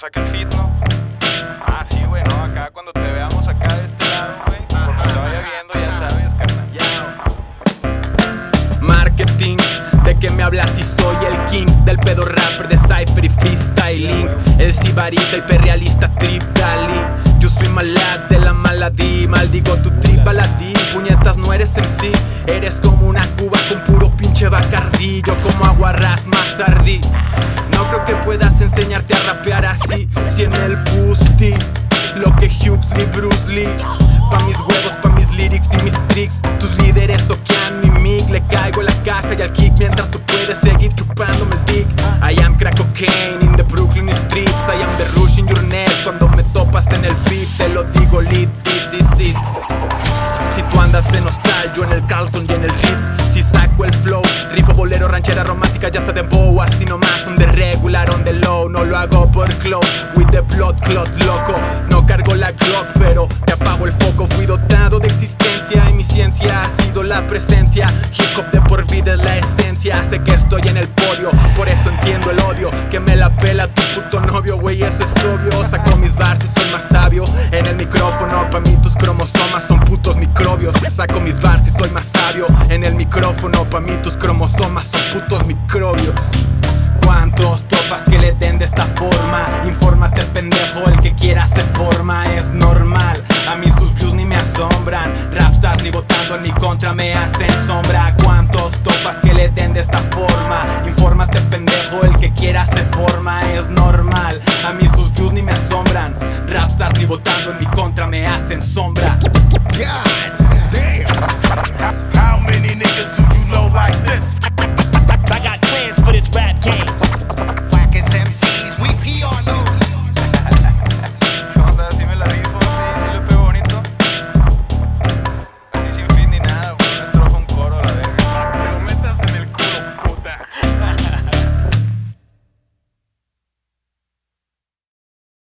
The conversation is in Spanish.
saca el fit, ¿no? Ah, sí, güey, no, acá cuando te veamos acá de este lado, güey, conforme te vaya viendo, ya sabes, carnal. Marketing, ¿de qué me hablas si soy el king Del pedo rapper de cypher y freestyling El sibarita, hiperrealista, trip dali Yo soy malad de la maladí Maldigo tu trip baladí Puñetas no eres en sí Eres como una cuba con puro pinche bacardí Yo como aguarrás más ardí enseñarte a rapear así Si en el boosty Lo que Huxley, Bruce Lee. Pa' mis huevos, pa' mis lyrics y mis tricks Tus líderes toquean mi mic. Le caigo la caja y al kick Mientras tú puedes seguir chupándome el dick. I am crack cocaine in the Brooklyn streets. I am the rush in your neck Cuando me topas en el beat. Te lo digo lit, this is it. Si tú andas en hostal, yo en el Carlton y en el Ritz. Si saco el flow, rifo bolero, ranchera romántica Ya está de bow, así nomás On the regular, on the low Lo hago por club, with the blood clot loco. No cargo la Glock, pero te apago el foco. Fui dotado de existencia y mi ciencia ha sido la presencia. Hip de por vida es la esencia. Sé que estoy en el podio, por eso entiendo el odio. Que me la pela tu puto novio, güey, eso es obvio. Saco mis bars y soy más sabio. En el micrófono, pa' mí tus cromosomas son putos microbios. Saco mis bars y soy más sabio. En el micrófono, pa' mí tus cromosomas son putos microbios. ¿Cuántos topas que le den asombran. Rapstars ni votando en mi contra me hacen sombra. ¿Cuántos topas que le den de esta forma? Infórmate pendejo, el que quiera se forma. Es normal, a mí sus views ni me asombran. Rapstars ni votando en mi contra me hacen sombra